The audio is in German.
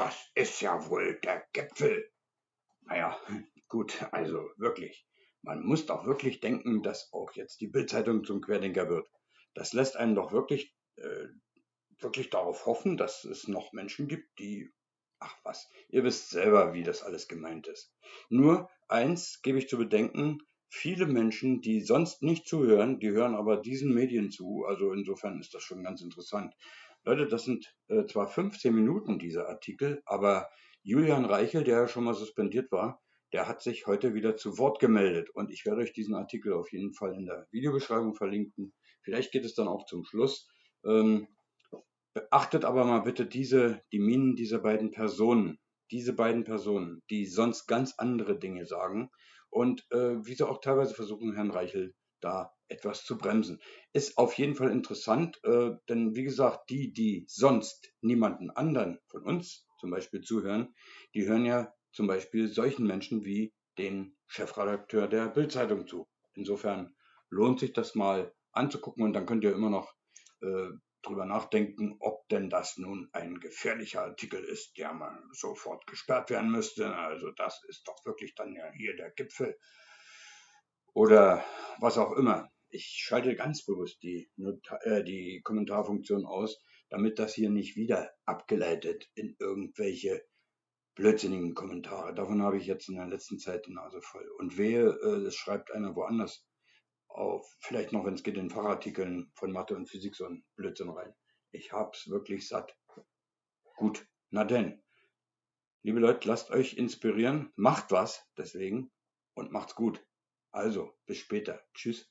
das ist ja wohl der Gipfel. Naja, gut, also wirklich. Man muss doch wirklich denken, dass auch jetzt die Bildzeitung zum Querdenker wird. Das lässt einen doch wirklich, äh, wirklich darauf hoffen, dass es noch Menschen gibt, die, ach was, ihr wisst selber, wie das alles gemeint ist. Nur eins gebe ich zu bedenken, viele Menschen, die sonst nicht zuhören, die hören aber diesen Medien zu. Also insofern ist das schon ganz interessant. Leute, das sind äh, zwar 15 Minuten dieser Artikel, aber Julian Reichel, der ja schon mal suspendiert war, der hat sich heute wieder zu Wort gemeldet. Und ich werde euch diesen Artikel auf jeden Fall in der Videobeschreibung verlinken. Vielleicht geht es dann auch zum Schluss. Ähm, beachtet aber mal bitte diese, die Minen dieser beiden Personen. Diese beiden Personen, die sonst ganz andere Dinge sagen und äh, wie sie auch teilweise versuchen, Herrn Reichel da etwas zu bremsen. Ist auf jeden Fall interessant, äh, denn wie gesagt, die, die sonst niemanden anderen von uns zum Beispiel zuhören, die hören ja zum Beispiel solchen Menschen wie den Chefredakteur der Bildzeitung zu. Insofern lohnt sich das mal anzugucken und dann könnt ihr immer noch äh, drüber nachdenken, ob denn das nun ein gefährlicher Artikel ist, der mal sofort gesperrt werden müsste. Also das ist doch wirklich dann ja hier der Gipfel oder was auch immer. Ich schalte ganz bewusst die, äh, die Kommentarfunktion aus, damit das hier nicht wieder abgeleitet in irgendwelche blödsinnigen Kommentare. Davon habe ich jetzt in der letzten Zeit die Nase voll. Und wehe, äh, es schreibt einer woanders auf, vielleicht noch, wenn es geht, in Fachartikeln von Mathe und Physik so ein Blödsinn rein. Ich hab's wirklich satt. Gut, na denn. Liebe Leute, lasst euch inspirieren, macht was deswegen und macht's gut. Also, bis später. Tschüss.